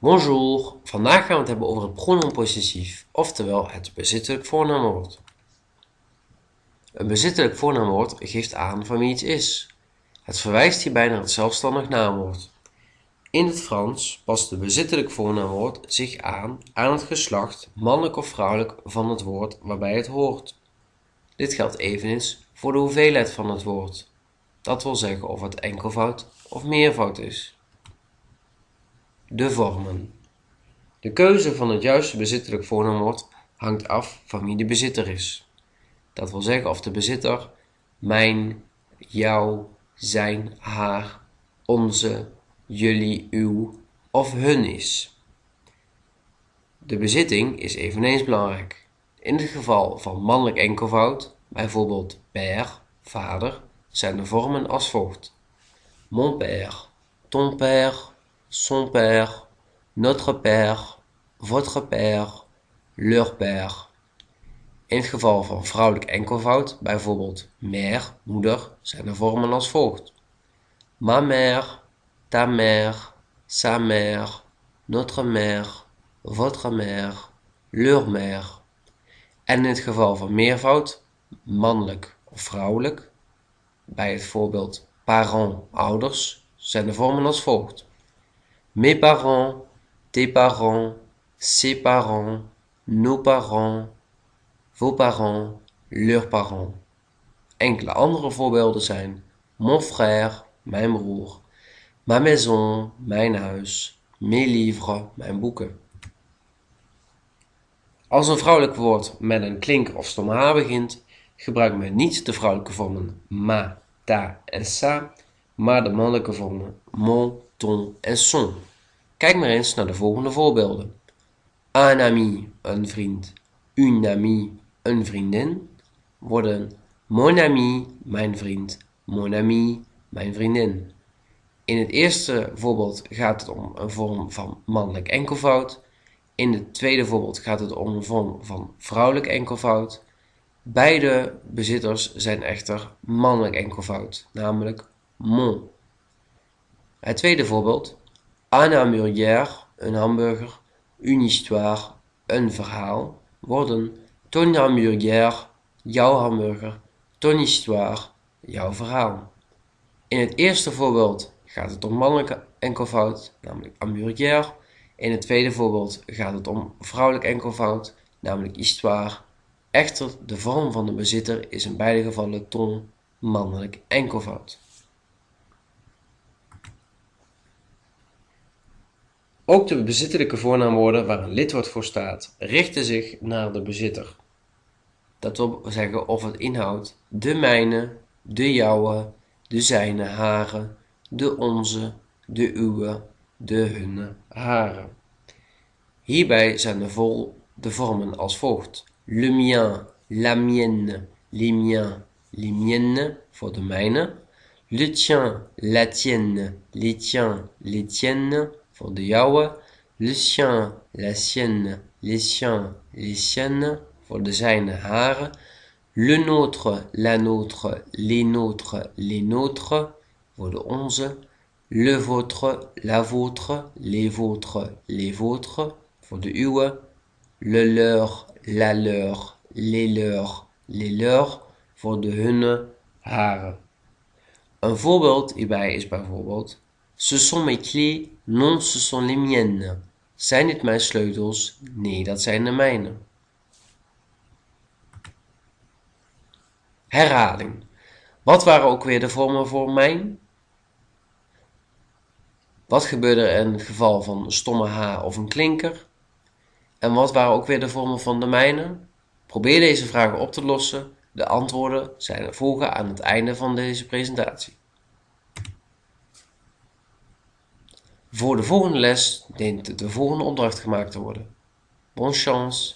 Bonjour, vandaag gaan we het hebben over het pronoem possessief, oftewel het bezittelijk voornaamwoord. Een bezittelijk voornaamwoord geeft aan van wie iets is. Het verwijst hierbij naar het zelfstandig naamwoord. In het Frans past de bezittelijk voornaamwoord zich aan aan het geslacht, mannelijk of vrouwelijk, van het woord waarbij het hoort. Dit geldt eveneens voor de hoeveelheid van het woord. Dat wil zeggen of het enkelvoud of meervoud is. De vormen. De keuze van het juiste bezittelijk voornaamwoord hangt af van wie de bezitter is. Dat wil zeggen of de bezitter mijn, jouw, zijn, haar, onze, jullie, uw of hun is. De bezitting is eveneens belangrijk. In het geval van mannelijk enkelvoud, bijvoorbeeld père, vader, zijn de vormen als volgt. Mon père, ton père, son père, notre père, votre père, leur père. In het geval van vrouwelijk enkelvoud, bijvoorbeeld mère, moeder, zijn de vormen als volgt. Ma mère, ta mère, sa mère, notre mère, votre mère, leur mère. En in het geval van meervoud, mannelijk of vrouwelijk, bij het voorbeeld parents, ouders, zijn de vormen als volgt. Mes parents, tes parents, ses parents, nos parents, vos parents, leurs parents. Enkele andere voorbeelden zijn mon frère, mijn broer, ma maison, mijn huis, mes livres, mijn boeken. Als een vrouwelijk woord met een klinker of stomme h begint, gebruikt men niet de vrouwelijke vormen ma, ta en sa, maar de mannelijke vormen mon, ton en son. Kijk maar eens naar de volgende voorbeelden. Un ami, een vriend. Une amie, een vriendin. Worden mon ami, mijn vriend. Mon ami, mijn vriendin. In het eerste voorbeeld gaat het om een vorm van mannelijk enkelvoud. In het tweede voorbeeld gaat het om een vorm van vrouwelijk enkelvoud. Beide bezitters zijn echter mannelijk enkelvoud, namelijk mon. Het tweede voorbeeld. Un hamburger, een hamburger. Une histoire, een verhaal. Worden ton hamburger, jouw hamburger. Ton histoire, jouw verhaal. In het eerste voorbeeld gaat het om mannelijk enkelvoud, namelijk hamburger. In het tweede voorbeeld gaat het om vrouwelijk enkelvoud, namelijk histoire. Echter, de vorm van de bezitter is in beide gevallen ton, mannelijk enkelvoud. Ook de bezittelijke voornaamwoorden waar een lidwoord voor staat, richten zich naar de bezitter. Dat wil zeggen of het inhoudt de mijne, de jouwe, de zijne, hare, de onze, de uwe, de hunne, hare. Hierbij zijn de, vol, de vormen als volgt. Le mien, la mienne, les miens, les miennes voor de mijne. Le tien, la tienne, les tiens, les tiennes voor de jouwe. Le sien, la sienne, les siens, les siennes voor de zijne, hare. Le nôtre, la nôtre, les nôtres, les nôtres voor de onze. Le vôtre, la vôtre, les vôtres, les vôtres voor de uwe. Le leur, la leur, les leurs, les leurs voor de hunne, hare. Een voorbeeld hierbij is bijvoorbeeld Ce sont mes clés, non ce sont les miennes. Zijn dit mijn sleutels? Nee, dat zijn de mijne. Herhaling. Wat waren ook weer de vormen voor mijn? Wat gebeurde er in het geval van een stomme H of een klinker? En wat waren ook weer de vormen van de mijne? Probeer deze vragen op te lossen. De antwoorden zijn er volgen aan het einde van deze presentatie. Voor de volgende les dient de volgende opdracht gemaakt te worden. Bonne chance!